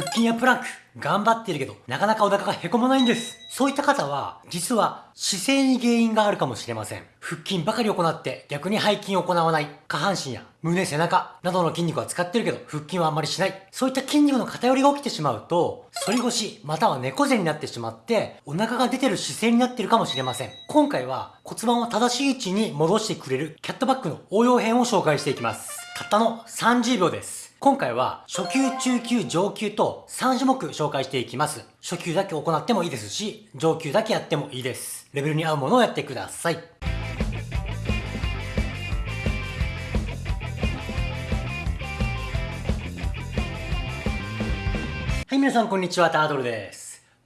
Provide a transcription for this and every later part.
腹筋やプランク、頑張ってるけど、なかなかお腹がへこまないんです。そういった方は、実は姿勢に原因があるかもしれません。腹筋ばかり行って逆に背筋を行わない下半身や胸、背中などの筋肉は使ってるけど腹筋はあんまりしない。そういった筋肉の偏りが起きてしまうと、反り腰または猫背になってしまってお腹が出てる姿勢になってるかもしれません。今回は骨盤を正しい位置に戻してくれるキャットバッグの応用編を紹介していきます。たったの30秒です。今回は初級、中級、上級と3種目紹介していきます。初級だけ行ってもいいですし、上級だけやってもいいです。レベルに合うものをやってください。はい、皆さんこんにちは、タートルです。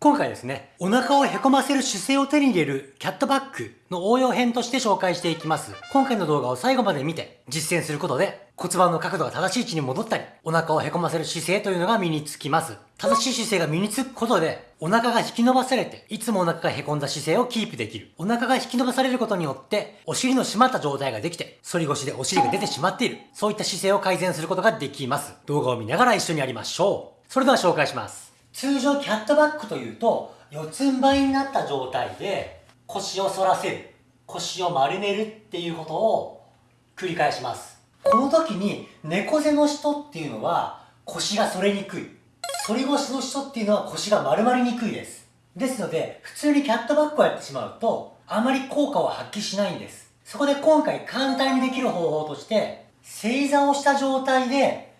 今回ですね、お腹をへこませる姿勢を手に入れるキャットバッグの応用編として紹介していきます。今回の動画を最後まで見て実践することで骨盤の角度が正しい位置に戻ったり、お腹をへこませる姿勢というのが身につきます。正しい姿勢が身につくことで、お腹が引き伸ばされて、いつもお腹がへこんだ姿勢をキープできる。お腹が引き伸ばされることによって、お尻の締まった状態ができて、反り腰でお尻が出てしまっている。そういった姿勢を改善することができます。動画を見ながら一緒にやりましょう。それでは紹介します。通常キャットバックというと四つん這いになった状態で腰を反らせる腰を丸めるっていうことを繰り返します。この時に猫背の人っていうのは腰が反れにくい。反り腰の人っていうのは腰が丸まりにくいです。ですので普通にキャットバックをやってしまうとあまり効果を発揮しないんです。そこで今回簡単にできる方法として正座をした状態で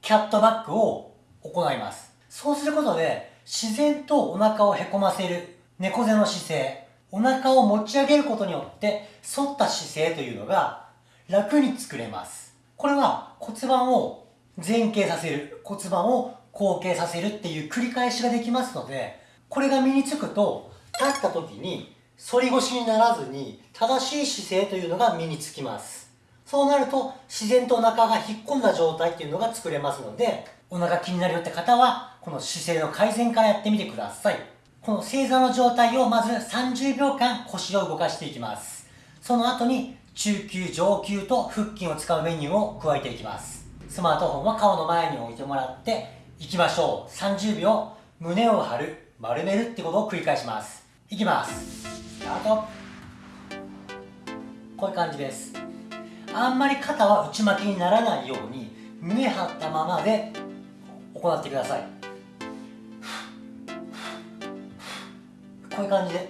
キャットバックを行います。そうすることで、自然とお腹をへこませる猫背の姿勢、お腹を持ち上げることによって反った姿勢というのが楽に作れます。これは骨盤を前傾させる、骨盤を後傾させるっていう繰り返しができますので、これが身につくと、立った時に反り腰にならずに正しい姿勢というのが身につきます。そうなると自然とお腹が引っ込んだ状態っていうのが作れますので、お腹気になるよって方は、この姿勢の改善からやってみてください。この正座の状態をまず30秒間腰を動かしていきます。その後に中級、上級と腹筋を使うメニューを加えていきます。スマートフォンは顔の前に置いてもらっていきましょう。30秒胸を張る、丸めるってことを繰り返します。いきます。スタート。こういう感じです。あんまり肩は内巻きにならないように胸張ったままで行ってください。こういう感じで。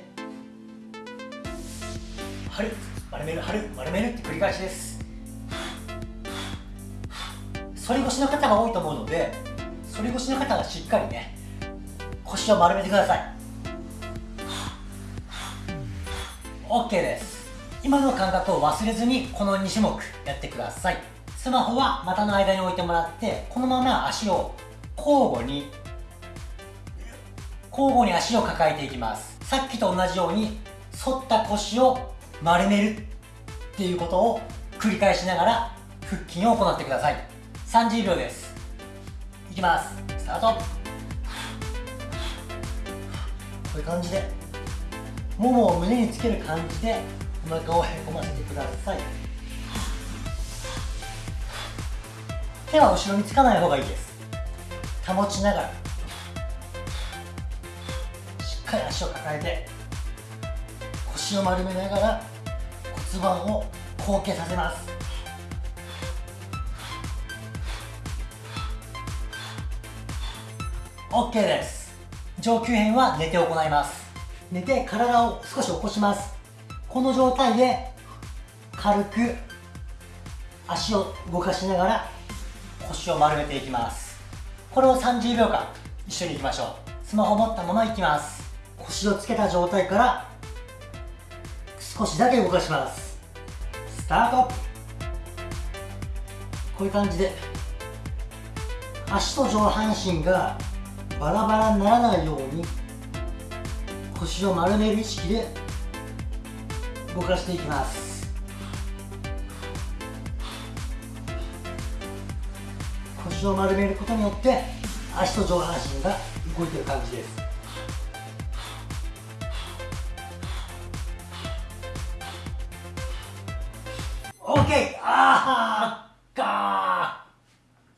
張る。丸める。張る。丸める。って繰り返しです。反り腰の方が多いと思うので反り腰の方はしっかりね腰を丸めてください。OK です。今の感覚を忘れずにこの2種目やってください。スマホは股の間に置いてもらってこのまま足を交互に交互に足を抱えていきます。さっきと同じように反った腰を丸めるっていうことを繰り返しながら腹筋を行ってください。30秒です。いきます。スタート。こういう感じでももを胸につける感じでお腹をへこませてください。手は後ろにつかない方がいいです。保ちながら。しっかり足を抱えて腰を丸めながら骨盤を後傾させます。OK です。上級編は寝て行います。寝て体を少し起こします。この状態で軽く足を動かしながら腰を丸めていきます。これを30秒間一緒にいきましょう。スマホ持ったままいきます。腰をつけた状態から少しだけ動かします。スタート。こういう感じで足と上半身がバラバラにならないように腰を丸める意識で動かしていきます。腰を丸めることによって足と上半身が動いてる感じです OK! あーか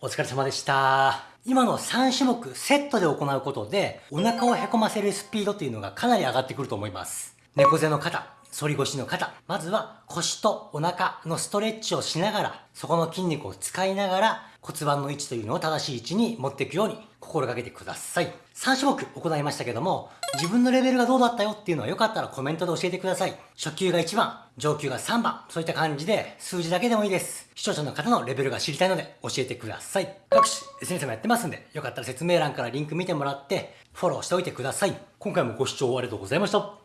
ーお疲れ様でした今の3種目セットで行うことで、お腹をへこませるスピードっていうのがかなり上がってくると思います。猫背の肩、反り腰の肩。まずは腰とお腹のストレッチをしながら、そこの筋肉を使いながら骨盤の位置というのを正しい位置に持っていくように心がけてください。3種目行いましたけども、自分のレベルがどうだったよっていうのはよかったらコメントで教えてください。初級が1番、上級が3番、そういった感じで数字だけでもいいです。視聴者の方のレベルが知りたいので教えてください。各種 SNS もやってますんで、よかったら説明欄からリンク見てもらってフォローしておいてください。今回もご視聴ありがとうございました。